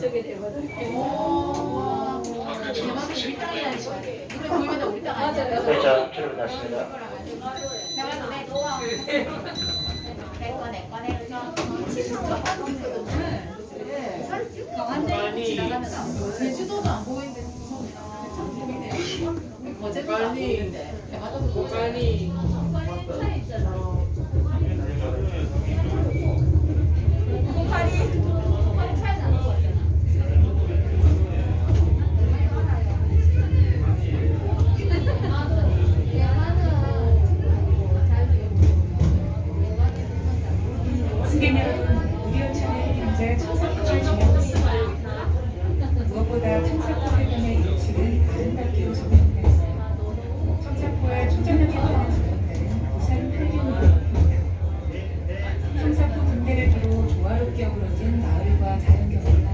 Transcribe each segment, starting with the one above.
저게 되거든. 대만은 우리 땅이라는 거야. 이거 보이면 우리 땅 아니야. 네, 자, 안 보여. 제주도도 안 보이는데. 어제도 안 보이는데. 대만도 승객 등대를 두고 조화롭게 어우러진 마을과 자연 경관은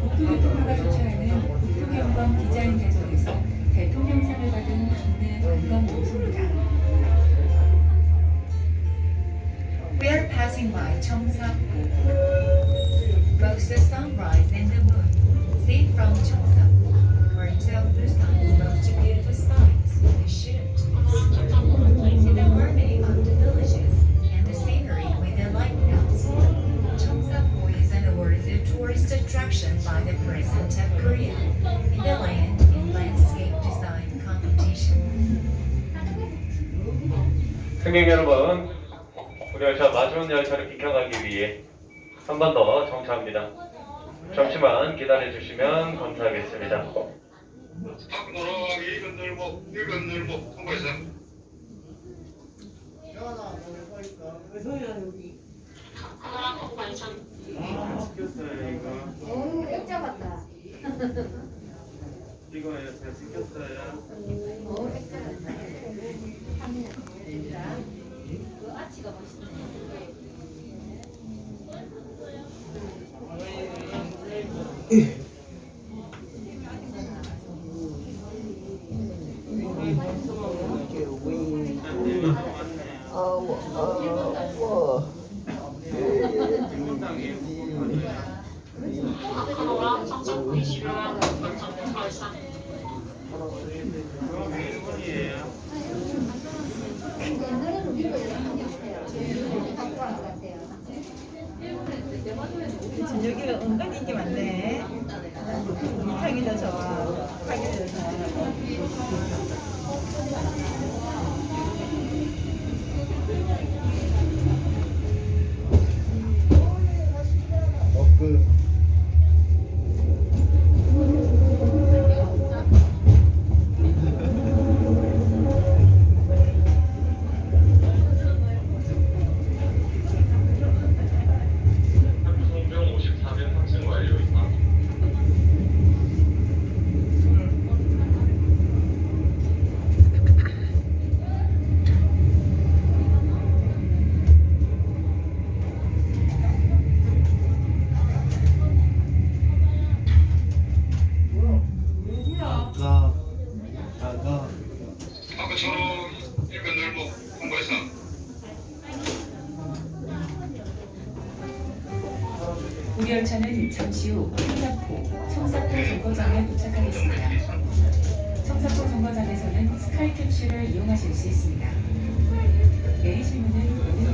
국토교통부가 주최하는 국토경관 디자인 대전에서 대통령상을 받은 국내 관광 명소입니다. We are passing by Cheongsapo. Both the sunrise and the moon, seen from Cheongsapo, are two of Busan's of Korea in the Land and Landscape Design Competition. 승객 여러분, 우리 열차 마지막 열차를 비켜가기 위해 한 번 더 정차합니다. 잠시만 기다려 주시면 감사하겠습니다. 앞 돌아가기 이건 늘고 이건 늘고 통과해서 오, 액자 같다. 이거 잘 액자 같다. 그 아치가 멋있네. 옛날에 같아요. 저녁에 은근 인기 많네. 우리 열차는 잠시 후 청사포, 청사포 정거장에 도착하겠습니다. 청사포 정거장에서는 스카이 캡슐을 이용하실 수 있습니다. 내리실 문은.